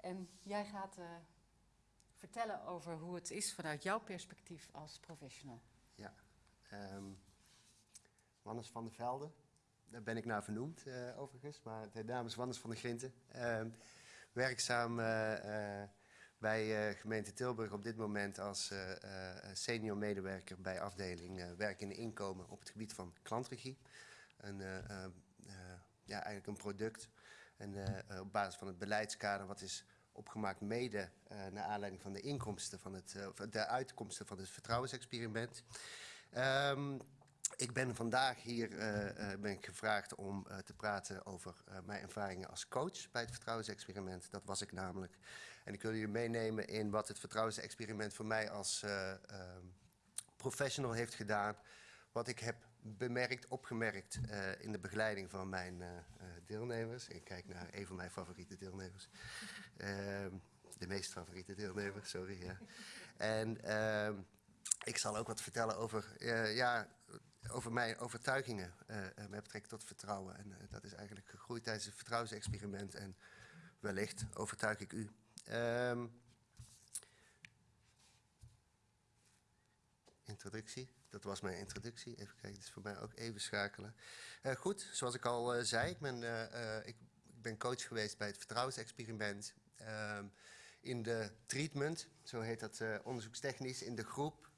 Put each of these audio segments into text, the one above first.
En jij gaat uh, vertellen over hoe het is vanuit jouw perspectief als professional. Ja, um, Wannes van der Velde, daar ben ik naar vernoemd uh, overigens, maar de naam is Wannes van der Grinten. Uh, werkzaam uh, bij gemeente Tilburg op dit moment als senior medewerker bij afdeling werk in inkomen op het gebied van klantregie. Een, ja, eigenlijk een product en op basis van het beleidskader wat is opgemaakt mede naar aanleiding van de inkomsten van het, de uitkomsten van het vertrouwensexperiment. Um, ik ben vandaag hier ben ik gevraagd om te praten over mijn ervaringen als coach bij het vertrouwensexperiment. Dat was ik namelijk. En ik wil jullie meenemen in wat het vertrouwensexperiment voor mij als ehm, professional heeft gedaan. Wat ik heb bemerkt, opgemerkt in de begeleiding van mijn deelnemers. Ik kijk naar een van mijn favoriete deelnemers. Ehm, de meest favoriete deelnemers, sorry. En ehm, ik zal ook wat vertellen over ja, over mijn overtuigingen met betrekking tot vertrouwen. En dat is eigenlijk gegroeid tijdens het vertrouwensexperiment. En wellicht overtuig ik u. Um, introductie. Dat was mijn introductie. Even kijken, dit is voor mij ook even schakelen. Uh, goed, zoals ik al zei, ik ben, ik, ik, ben coach geweest bij het vertrouwensexperiment. Um, in de treatment, zo heet dat onderzoekstechnisch, in de groep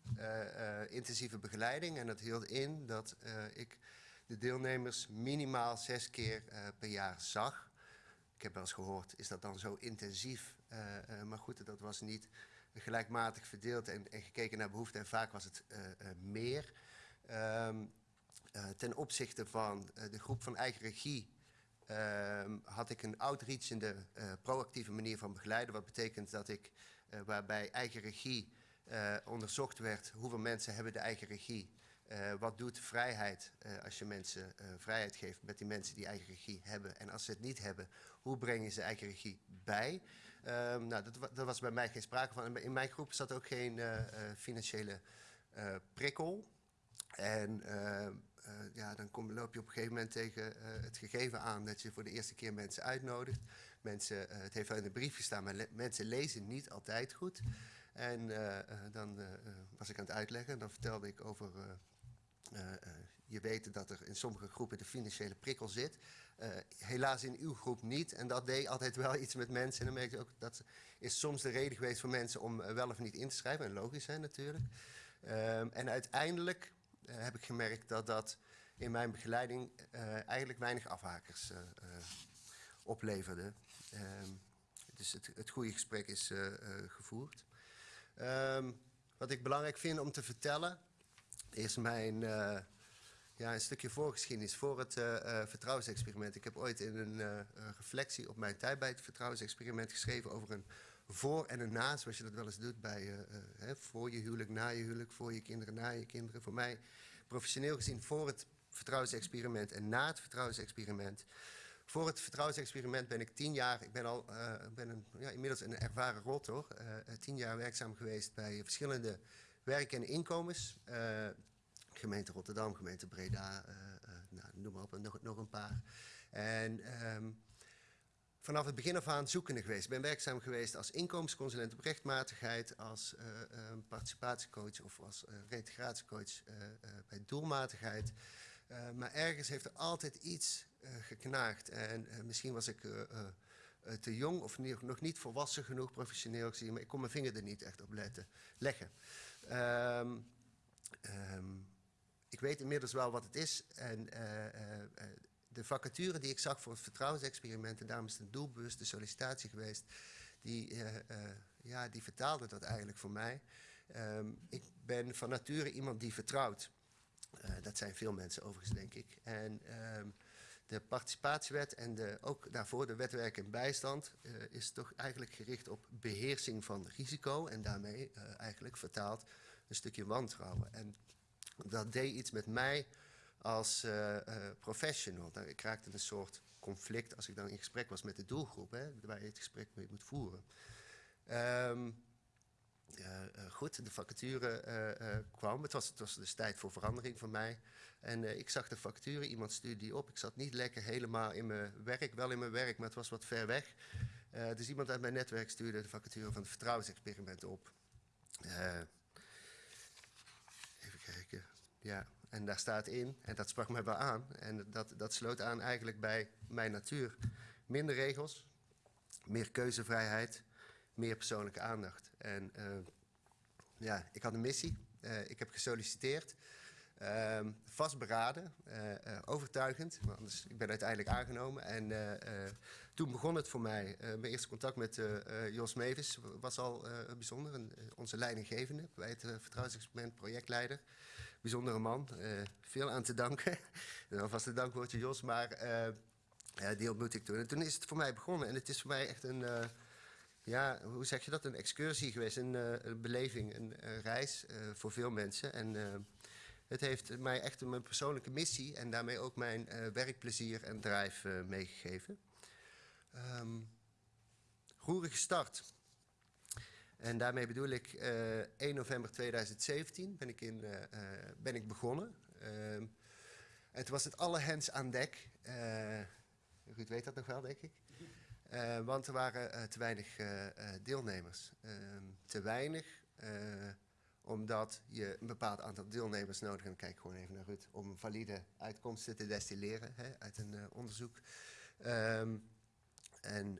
intensieve begeleiding. En dat hield in dat ik de deelnemers minimaal zes keer per jaar zag. Ik heb wel eens gehoord, is dat dan zo intensief? maar goed, dat was niet gelijkmatig verdeeld en, en gekeken naar behoeften. En vaak was het meer. Um, ten opzichte van de groep van eigen regie uh, had ik een outreachende, uh, proactieve manier van begeleiden. Wat betekent dat ik, waarbij eigen regie onderzocht werd hoeveel mensen hebben de eigen regie. Wat doet vrijheid als je mensen vrijheid geeft met die mensen die eigen regie hebben? En als ze het niet hebben, hoe breng je ze eigen regie bij? Ehm, nou, dat, dat, was bij mij geen sprake van. In mijn groep zat ook geen financiële prikkel. En ja, dan kom, loop je op een gegeven moment tegen het gegeven aan dat je voor de eerste keer mensen uitnodigt. Mensen, het heeft wel in de brief gestaan, maar mensen lezen niet altijd goed. En dan was ik aan het uitleggen en dan vertelde ik over... je weet dat er in sommige groepen de financiële prikkel zit. helaas in uw groep niet. En dat deed altijd wel iets met mensen. En dan merkte ik ook, dat is soms de reden geweest voor mensen om wel of niet in te schrijven. En logisch zijn natuurlijk. Ehm, en uiteindelijk heb ik gemerkt dat dat in mijn begeleiding eigenlijk weinig afhakers opleverde. Ehm, dus het, het goede gesprek is gevoerd. Um, wat ik belangrijk vind om te vertellen, is mijn ja, een stukje voorgeschiedenis voor het uh, vertrouwensexperiment. Ik heb ooit in een reflectie op mijn tijd bij het vertrouwensexperiment geschreven over een voor en een na, zoals je dat wel eens doet bij hè, voor je huwelijk, na je huwelijk, voor je kinderen, na je kinderen. Voor mij professioneel gezien voor het vertrouwensexperiment en na het vertrouwensexperiment. Voor het vertrouwensexperiment ben ik tien jaar, ik ben al ben een, ja, inmiddels een ervaren uh, tien jaar werkzaam geweest bij verschillende werk- en inkomens. Uh, gemeente Rotterdam, gemeente Breda, nou, noem maar op, nog, nog een paar. En um, vanaf het begin af aan zoekende geweest. Ben werkzaam geweest als inkomensconsulent op rechtmatigheid, als participatiecoach of als reintegratiecoach bij doelmatigheid. Uh, maar ergens heeft er altijd iets uh, geknaagd. En uh, misschien was ik te jong of nog niet volwassen genoeg professioneel gezien, maar ik kon mijn vinger er niet echt op letten, leggen. Um, ik weet inmiddels wel wat het is. En de vacature die ik zag voor het vertrouwensexperiment, en daarom is het een doelbewuste sollicitatie geweest, die, ja, die vertaalde dat eigenlijk voor mij. Um, ik ben van nature iemand die vertrouwt. Dat zijn veel mensen overigens, denk ik. En uh, de participatiewet en de, ook daarvoor de wetwerk en bijstand is toch eigenlijk gericht op beheersing van risico en daarmee eigenlijk vertaald een stukje wantrouwen. En dat deed iets met mij als professional. Nou, ik raakte een soort conflict als ik dan in gesprek was met de doelgroep, hè, waar je het gesprek mee moet voeren. Um, uh, goed, de vacature uh, kwam. Het was, het was dus tijd voor verandering voor mij. En ik zag de vacature, iemand stuurde die op. Ik zat niet lekker helemaal in mijn werk, wel in mijn werk, maar het was wat ver weg. Eh, dus iemand uit mijn netwerk stuurde de vacature van het vertrouwensexperiment op. Eh. Ja, en daar staat in, en dat sprak me wel aan, en dat, dat sloot aan eigenlijk bij mijn natuur. Minder regels, meer keuzevrijheid, meer persoonlijke aandacht. En uh, ja, ik had een missie. Uh, ik heb gesolliciteerd. Uh, vastberaden, uh, overtuigend. Maar anders, ik ben uiteindelijk aangenomen. En toen begon het voor mij. mijn eerste contact met Jos Mevis was al bijzonder. Onze leidinggevende bij het vertrouwensexperiment, projectleider. Bijzondere man. veel aan te danken. Dat was het dankwoordje Jos. Maar die ontmoette ik toen. En toen is het voor mij begonnen. En het is voor mij echt een ja, hoe zeg je dat? Een excursie geweest, een, een beleving, een, een reis voor veel mensen. En het heeft mij echt mijn persoonlijke missie en daarmee ook mijn werkplezier en drive meegegeven. Um, roerige start. En daarmee bedoel ik 1 november 2017 ben ik, in, ben ik begonnen. En toen was het alle hens aan dek. Ruud weet dat nog wel, denk ik. Want er waren te weinig deelnemers. Ehm, te weinig omdat je een bepaald aantal deelnemers nodig hebt. Kijk gewoon even naar Ruud. Om valide uitkomsten te destilleren hè, uit een onderzoek. Um, en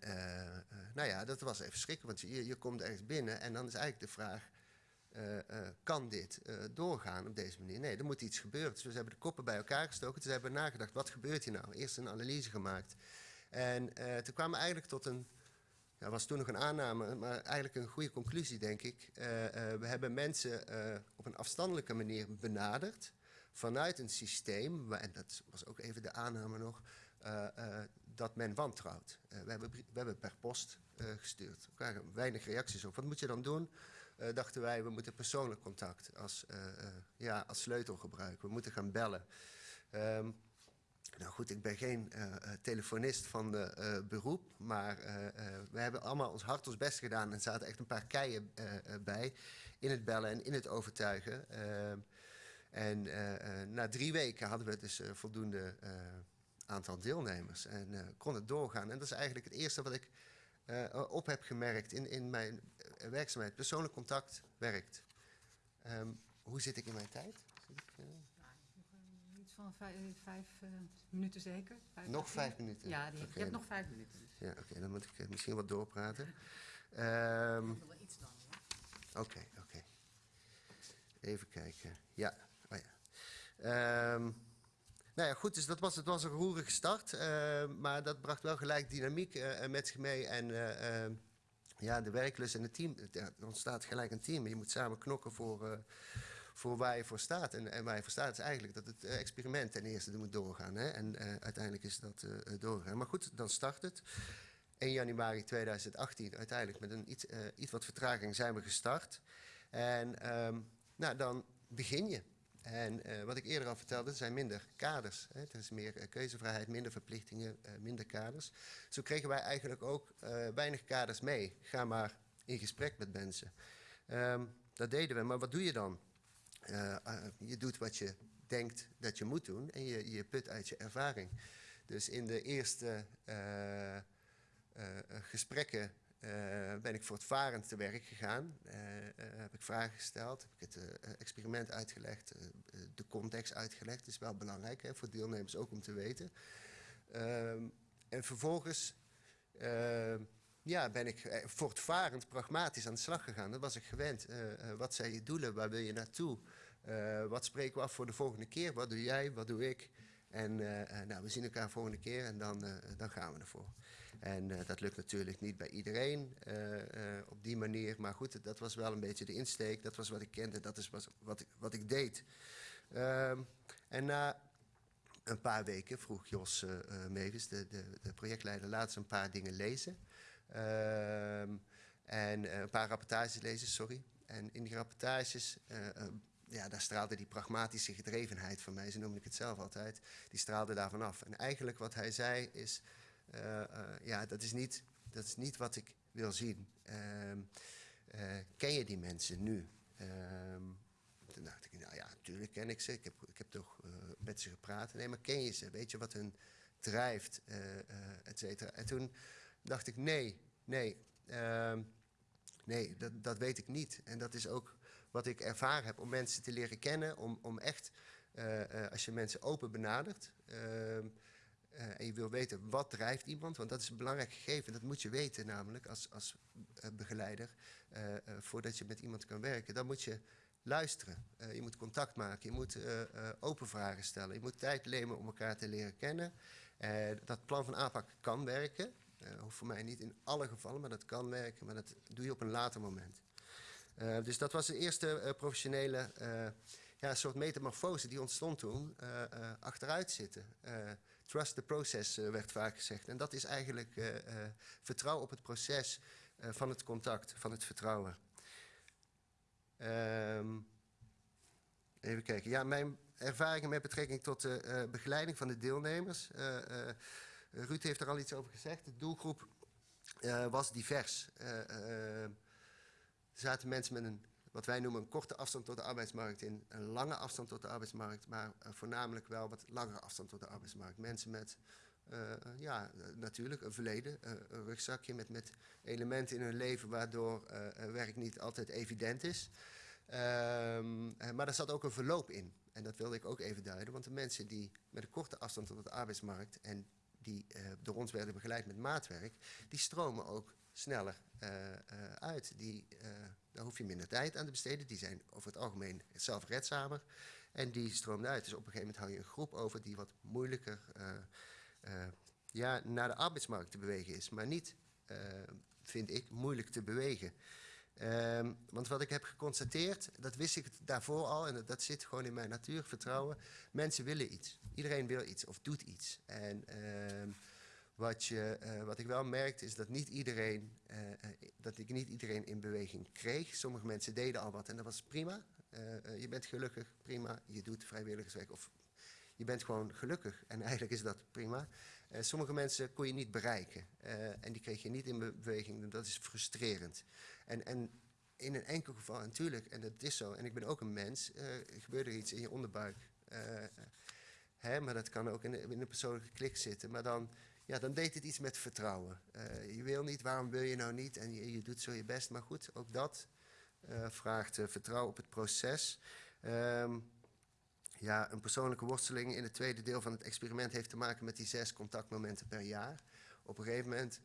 nou ja, dat was even schrikken. Want je, je komt ergens binnen en dan is eigenlijk de vraag... kan dit doorgaan op deze manier? Nee, er moet iets gebeuren. Dus we hebben de koppen bij elkaar gestoken. We hebben nagedacht, wat gebeurt hier nou? Eerst een analyse gemaakt... En toen kwamen we eigenlijk tot een, ja, was toen nog een aanname, maar eigenlijk een goede conclusie, denk ik. We hebben mensen op een afstandelijke manier benaderd vanuit een systeem, en dat was ook even de aanname nog, dat men wantrouwt. we, hebben, we hebben per post gestuurd. We krijgen weinig reacties op. Wat moet je dan doen? dachten wij, we moeten persoonlijk contact als, ja, als sleutel gebruiken. We moeten gaan bellen. Um, nou goed, ik ben geen telefonist van de, beroep, maar we hebben allemaal ons hart ons best gedaan en zaten echt een paar keien bij in het bellen en in het overtuigen. Ehm, en na drie weken hadden we dus voldoende aantal deelnemers en kon het doorgaan. En dat is eigenlijk het eerste wat ik op heb gemerkt in, in mijn werkzaamheid. Persoonlijk contact werkt. Um, hoe zit ik in mijn tijd? van vijf, vijf uh, minuten zeker. Vijf nog vijf minuten? Ja, die, okay. je hebt nog vijf minuten. Dus. Ja, oké, okay, dan moet ik misschien wat doorpraten. um, iets dan, Oké, oké. Even kijken. Ja, oh ja. Um, nou ja, goed, dus dat was, het was een roerige start, uh, maar dat bracht wel gelijk dynamiek uh, met zich mee. En uh, ja, de werklust en het team, er ontstaat gelijk een team. Je moet samen knokken voor, voor waar je voor staat. En, en waar je voor staat is eigenlijk dat het experiment ten eerste moet doorgaan. Hè? En uiteindelijk is dat doorgaan. Maar goed, dan start het. 1 januari 2018, uiteindelijk met een iets, iets wat vertraging zijn we gestart. En um, nou, dan begin je. En wat ik eerder al vertelde, er zijn minder kaders. Hè? Er is meer keuzevrijheid, minder verplichtingen, minder kaders. Zo kregen wij eigenlijk ook weinig kaders mee. Ga maar in gesprek met mensen. Um, dat deden we, maar wat doe je dan? Je doet wat je denkt dat je moet doen en je, je put uit je ervaring. Dus in de eerste gesprekken ben ik voortvarend te werk gegaan. heb ik vragen gesteld, heb ik het experiment uitgelegd, de context uitgelegd. Dat is wel belangrijk hè, voor deelnemers ook om te weten. Ehm, en vervolgens ja, ben ik voortvarend pragmatisch aan de slag gegaan. Dat was ik gewend. wat zijn je doelen? Waar wil je naartoe? Wat spreken we af voor de volgende keer? Wat doe jij? Wat doe ik? En uh, nou, we zien elkaar volgende keer en dan, uh, dan gaan we ervoor. En dat lukt natuurlijk niet bij iedereen op die manier. Maar goed, dat was wel een beetje de insteek. Dat was wat ik kende, dat is wat, wat, ik, wat ik deed. Ehm, en na een paar weken vroeg Jos Mevis, de, de, de, projectleider, laat een paar dingen lezen. Ehm, en een paar rapportages lezen, sorry. En in die rapportages ja, daar straalde die pragmatische gedrevenheid van mij, zo noemde ik het zelf altijd, die straalde daarvan af. En eigenlijk wat hij zei is, uh, uh, ja, dat is, niet, dat is niet wat ik wil zien. Uh, ken je die mensen nu? Ehm, toen dacht ik, nou ja, natuurlijk ken ik ze. Ik heb, ik heb toch met ze gepraat. Nee, maar ken je ze? Weet je wat hun drijft? et cetera. En toen dacht ik, nee, Nee, ehm, nee dat, dat weet ik niet. En dat is ook wat ik ervaren heb om mensen te leren kennen, om, om echt, eh, eh, als je mensen open benadert eh, en je wil weten wat drijft iemand, want dat is een belangrijk gegeven, dat moet je weten namelijk als, als begeleider, voordat je met iemand kan werken, dan moet je luisteren. je moet contact maken, je moet open vragen stellen, je moet tijd nemen om elkaar te leren kennen. dat plan van aanpak kan werken, hoeft voor mij niet in alle gevallen, maar dat kan werken, maar dat doe je op een later moment. Uh, dus dat was de eerste uh, professionele uh, ja, soort metamorfose die ontstond toen. achteruit zitten. trust the process werd vaak gezegd. En dat is eigenlijk vertrouwen op het proces van het contact, van het vertrouwen. Um, even kijken. Ja, mijn ervaringen met betrekking tot de begeleiding van de deelnemers. Ruud heeft er al iets over gezegd. De doelgroep was divers. Er zaten mensen met een, wat wij noemen, een korte afstand tot de arbeidsmarkt in, een lange afstand tot de arbeidsmarkt, maar uh, voornamelijk wel wat langere afstand tot de arbeidsmarkt. Mensen met, uh, ja, natuurlijk een verleden, uh, een rugzakje met, met elementen in hun leven waardoor werk niet altijd evident is. Um, maar er zat ook een verloop in. En dat wilde ik ook even duiden, want de mensen die met een korte afstand tot de arbeidsmarkt en die door ons werden begeleid met maatwerk, die stromen ook sneller uh, uh, uit. Die, uh, daar hoef je minder tijd aan te besteden. Die zijn over het algemeen zelfredzamer. En die stroomden uit. Dus op een gegeven moment hou je een groep over die wat moeilijker ja, naar de arbeidsmarkt te bewegen is. Maar niet, vind ik, moeilijk te bewegen. Um, want wat ik heb geconstateerd, dat wist ik daarvoor al, en dat, zit gewoon in mijn natuur, vertrouwen. Mensen willen iets. Iedereen wil iets of doet iets. En uh, wat, je, uh, wat ik wel merkte is dat, niet iedereen, uh, dat ik niet iedereen in beweging kreeg. Sommige mensen deden al wat en dat was prima. Je bent gelukkig, prima. Je doet vrijwilligerswerk of je bent gewoon gelukkig. En eigenlijk is dat prima. sommige mensen kon je niet bereiken. en die kreeg je niet in beweging. Dat is frustrerend. En, en in een enkel geval, natuurlijk, en dat is zo. En ik ben ook een mens. gebeurt er iets in je onderbuik. Hè, maar dat kan ook in een persoonlijke klik zitten. Maar dan ja, dan deed het iets met vertrouwen. Uh, je wil niet, waarom wil je nou niet? En je, doet zo je best. Maar goed, ook dat uh, vraagt uh, vertrouwen op het proces. Um, ja, een persoonlijke worsteling in het tweede deel van het experiment heeft te maken met die zes contactmomenten per jaar. Op een gegeven moment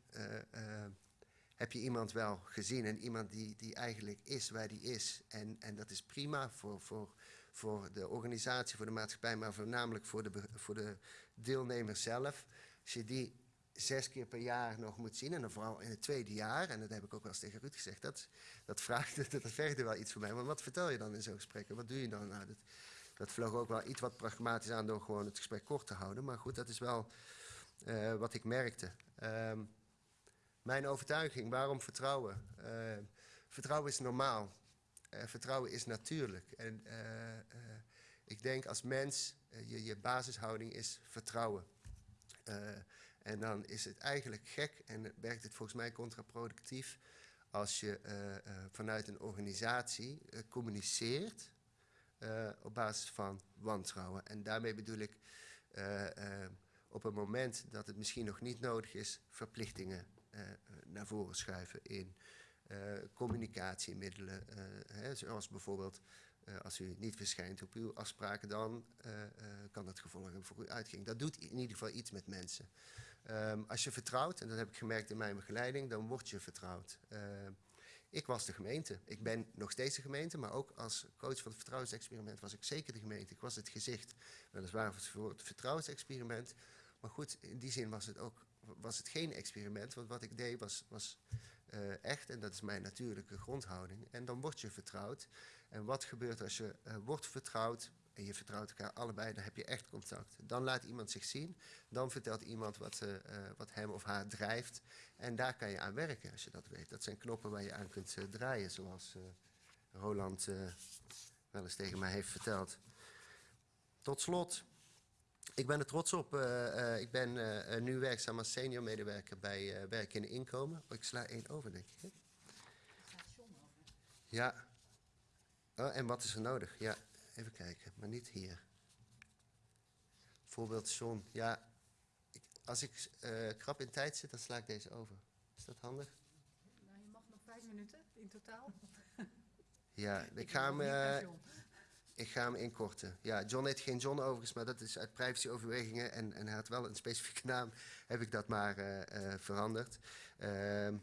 heb je iemand wel gezien en iemand die, die eigenlijk is waar die is. En, en dat is prima voor, voor, voor de organisatie, voor de maatschappij, maar voornamelijk voor de, voor de deelnemer zelf. Als je die zes keer per jaar nog moet zien, en dan vooral in het tweede jaar, en dat heb ik ook wel eens tegen Ruud gezegd, dat, dat, vraagt, dat vergt er wel iets van mij. Maar wat vertel je dan in zo'n gesprek? wat doe je dan? Nou, dat, dat vloog ook wel iets wat pragmatisch aan door gewoon het gesprek kort te houden. Maar goed, dat is wel uh, wat ik merkte. Um, mijn overtuiging, waarom vertrouwen? Uh, vertrouwen is normaal. Uh, vertrouwen is natuurlijk. En ik denk als mens, je, je basishouding is vertrouwen. Uh, en dan is het eigenlijk gek en werkt het volgens mij contraproductief als je uh, uh, vanuit een organisatie communiceert op basis van wantrouwen. En daarmee bedoel ik op een moment dat het misschien nog niet nodig is, verplichtingen naar voren schuiven in communicatiemiddelen, hè, zoals bijvoorbeeld uh, als u niet verschijnt op uw afspraken, dan uh, uh, kan dat gevolgen hebben voor uw uitging. Dat doet in ieder geval iets met mensen. Um, als je vertrouwt, en dat heb ik gemerkt in mijn begeleiding, dan word je vertrouwd. ik was de gemeente. Ik ben nog steeds de gemeente, maar ook als coach van het vertrouwensexperiment was ik zeker de gemeente. Ik was het gezicht, weliswaar voor het vertrouwensexperiment. Maar goed, in die zin was het ook was het geen experiment, want wat ik deed was, was echt, en dat is mijn natuurlijke grondhouding. En dan word je vertrouwd. En wat gebeurt als je uh, wordt vertrouwd en je vertrouwt elkaar allebei, dan heb je echt contact. Dan laat iemand zich zien, dan vertelt iemand wat, uh, wat hem of haar drijft. En daar kan je aan werken als je dat weet. Dat zijn knoppen waar je aan kunt draaien, zoals Roland wel eens tegen mij heeft verteld. Tot slot, ik ben er trots op. ik ben nu werkzaam als senior medewerker bij Werk in Inkomen. Oh, ik sla één over, denk ik. Hè? Ja. Oh, en wat is er nodig? Ja, even kijken, maar niet hier. Voorbeeld John. Ja, ik, als ik uh, krap in tijd zit, dan sla ik deze over. Is dat handig? vijf minuten in totaal. Ja, ik, ga hem, eh, ik ga hem inkorten. Ja, John heet geen John overigens, maar dat is uit privacyoverwegingen. En, en hij had wel een specifieke naam, heb ik dat maar eh, eh, veranderd. Ehm,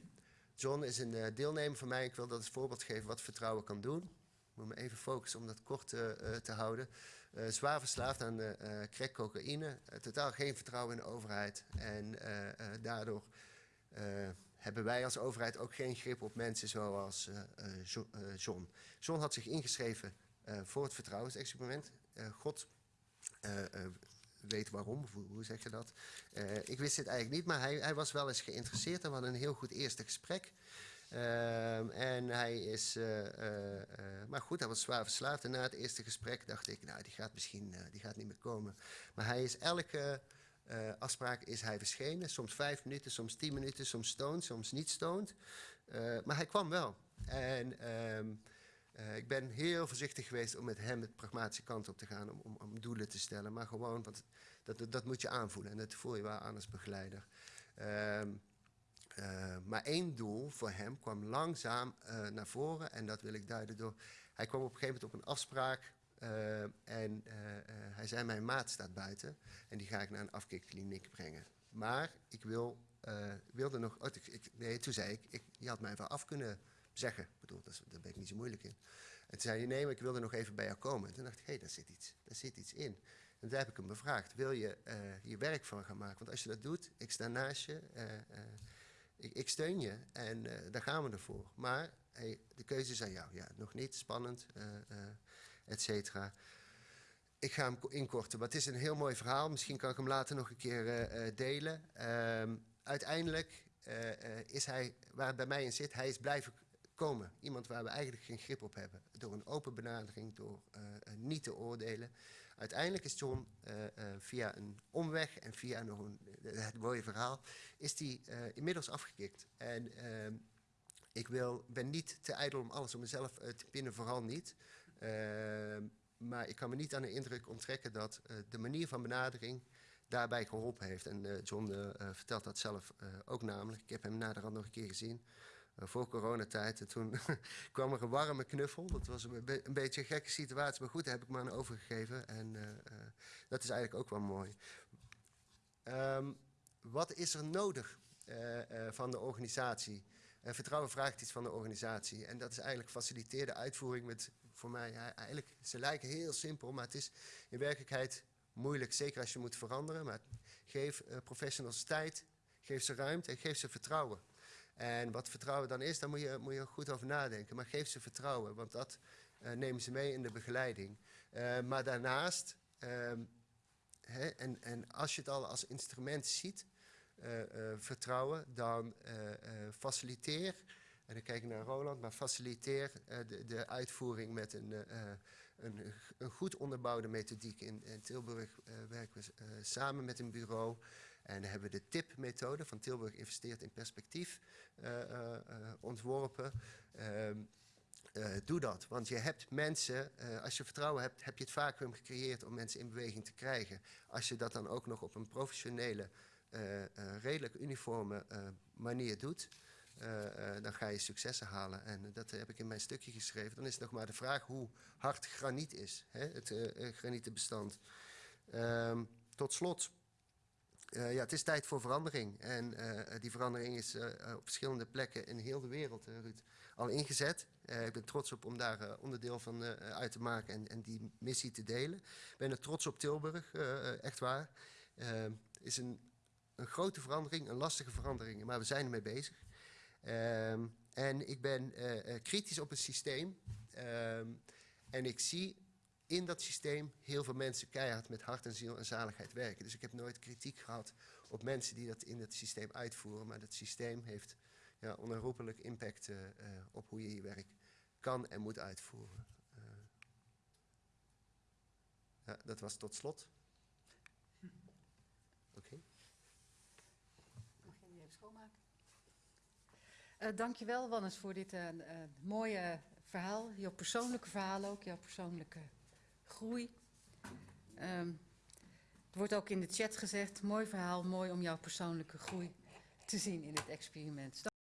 John is een eh, deelnemer van mij. Ik wil dat als voorbeeld geven wat vertrouwen kan doen. Moet me even focussen om dat kort eh, eh, te houden. Eh, zwaar verslaafd aan eh, crack cocaïne. Totaal geen vertrouwen in de overheid. En daardoor hebben wij als overheid ook geen grip op mensen zoals Jo- John. John had zich ingeschreven voor het vertrouwensexperiment. God weet waarom, hoe, zeg je dat? Ik wist dit eigenlijk niet, maar hij, hij was wel eens geïnteresseerd en we hadden een heel goed eerste gesprek. Ehm, en hij is, eh, eh, eh, maar goed, hij was zwaar verslaafd. En na het eerste gesprek dacht ik, nou, die gaat misschien die gaat niet meer komen. Maar hij is elke afspraak is hij verschenen. Soms vijf minuten, soms tien minuten, soms stoned, soms niet stoned. Maar hij kwam wel. En ehm, eh, ik ben heel voorzichtig geweest om met hem het pragmatische kant op te gaan, om, om, om doelen te stellen. Maar gewoon, want dat, dat, dat moet je aanvoelen en dat voel je wel aan als begeleider. Ehm, eh, maar één doel voor hem kwam langzaam eh, naar voren en dat wil ik duiden door. Hij kwam op een gegeven moment op een afspraak eh, en hij zei: Mijn maat staat buiten en die ga ik naar een afkikkliniek brengen. Maar ik wil, wilde nog. oh, ik, nee, toen zei ik, ik: Je had mij wel af kunnen zeggen. Ik bedoel, dat daar ben ik niet zo moeilijk in. En toen zei hij: Nee, maar ik wilde nog even bij jou komen. En toen dacht ik: Hé, hey, daar, zit iets, daar zit iets in. En toen heb ik hem bevraagd: Wil je hier werk van gaan maken? Want als je dat doet, ik sta naast je. Ik, steun je en eh, daar gaan we ervoor. Maar hey, de keuze is aan jou. Ja, nog niet, spannend, eh, et cetera. Ik ga hem ko- inkorten, maar het is een heel mooi verhaal. Misschien kan ik hem later nog een keer delen. Ehm, uiteindelijk is hij, waar het bij mij in zit, hij is blijven komen. Iemand waar we eigenlijk geen grip op hebben. Door een open benadering, door niet te oordelen. Uiteindelijk is John eh, eh, via een omweg en via nog een, eh, het mooie verhaal, is die inmiddels afgekikt. En ehm, ik wil, ben niet te ijdel om alles op mezelf te pinnen, vooral niet. Ehm, maar ik kan me niet aan de indruk onttrekken dat de manier van benadering daarbij geholpen heeft. En John vertelt dat zelf ook namelijk. Ik heb hem naderhand nog een keer gezien. Eh, voor coronatijd. En toen kwam er een warme knuffel. Dat was een, be- een beetje een gekke situatie. Maar goed, daar heb ik me aan overgegeven. En eh, eh, dat is eigenlijk ook wel mooi. Ehm, wat is er nodig van de organisatie? Eh, vertrouwen vraagt iets van de organisatie. En dat is eigenlijk faciliteerde uitvoering met, voor mij, eigenlijk, ze lijken heel simpel, maar het is in werkelijkheid moeilijk, zeker als je moet veranderen. Maar geef professionals tijd, geef ze ruimte en geef ze vertrouwen. En wat vertrouwen dan is, daar moet je, moet je goed over nadenken. Maar geef ze vertrouwen, want dat eh, nemen ze mee in de begeleiding. Eh, maar daarnaast, ehm, hè, en, en als je het al als instrument ziet, eh, vertrouwen, dan faciliteer, en dan kijk ik naar Roland, maar faciliteer de, de uitvoering met een, een, een goed onderbouwde methodiek. In, in Tilburg werken we samen met een bureau en hebben we de TIP-methode van Tilburg investeert in perspectief eh, eh, eh, ontworpen. Ehm, eh, doe dat, want je hebt mensen, als je vertrouwen hebt, heb je het vacuüm gecreëerd om mensen in beweging te krijgen. Als je dat dan ook nog op een professionele, redelijk uniforme manier doet, dan ga je successen halen. En dat heb ik in mijn stukje geschreven. Dan is het nog maar de vraag hoe hard graniet is, hè, het eh, granietenbestand. Ehm, tot slot, eh, ja, het is tijd voor verandering. En eh, die verandering is eh, op verschillende plekken in heel de wereld, al ingezet. Ik ben trots op om daar onderdeel van uit te maken en, en die missie te delen. Ik ben er trots op Tilburg, echt waar. Het is een, een grote verandering, een lastige verandering, maar we zijn ermee bezig. Ehm, en ik ben kritisch op het systeem. Ehm, en ik zie in dat systeem heel veel mensen keihard met hart en ziel en zaligheid werken. Dus ik heb nooit kritiek gehad op mensen die dat in het systeem uitvoeren. Maar dat systeem heeft ja, onherroepelijk impact eh, eh, op hoe je je werk kan en moet uitvoeren. Eh, ja, dat was tot slot. Oké. Mag je die even schoonmaken? Eh dankjewel, Wannes, voor dit mooie verhaal. Jouw persoonlijke verhaal ook, jouw persoonlijke groei. Ehm, er wordt ook in de chat gezegd, mooi verhaal, mooi om jouw persoonlijke groei te zien in dit experiment.